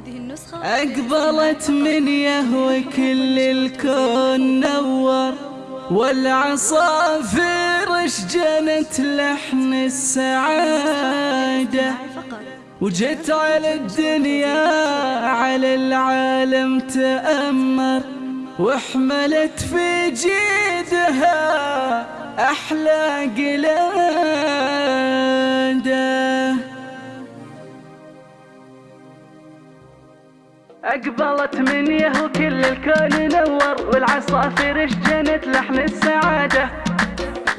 هذه النسخة. أقبلت من يهوى كل الكون نور والعصافير اشجنت لحن السعادة. وجيت على الدنيا على العالم تأمر وحملت في جيدها أحلى قلادة أقبلت من يهو كل الكون نور والعصافير اشجنت لحن السعادة.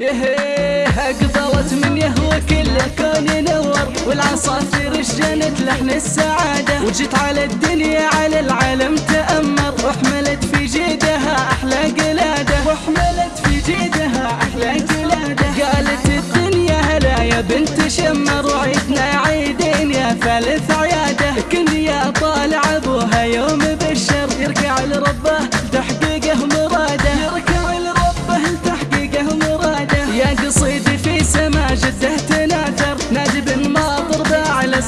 يهيه أقبلت من يهو كل الكون نور والعصافير اشجنت لحن السعادة. وجيت على الدنيا على العالم تأمر وحملت في جيدها أحلى قلادة. وحملت في جيدها أحلى قلادة. قالت الدنيا هلا يا بنت شمر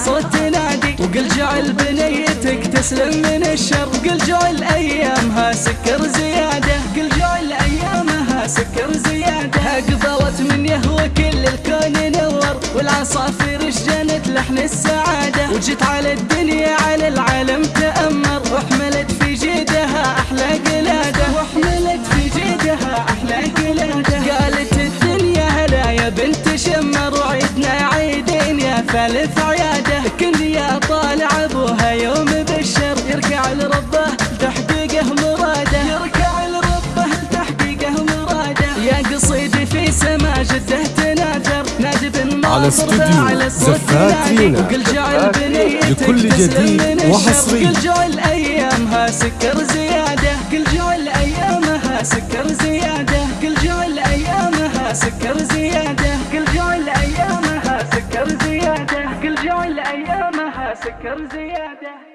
الصوت تنادي وقل جعل بنيتك تسلم من الشر. قل جعل أيامها سكر زيادة. قل جعل أيامها سكر زيادة. اقبلت من يهوى كل الكون نور والعصافير اشجنت لحن السعادة. وجيت على الدنيا على العالم تأمر. وحملت في جيدها أحلى قلادة. وحملت في جيدها أحلى قلادة. قالت الدنيا هلا يا بنت شمر ثالث عياده كن يا طالع أبوها يوم بالشر يركع لربه تحقيقه مراده يركع لربه تحقيقه مراده يا قصيدي في سما جده تناثر نادي بن على استوديو باع الصوت زفات ينادي. رينا. وقل جعل بنيتك لكل جديد. وحصري. قل جعل أيامها سكر زيادة قل جعل أيامها سكر زيادة قل جعل أيامها سكر زيادة ايامها سكر زيادة.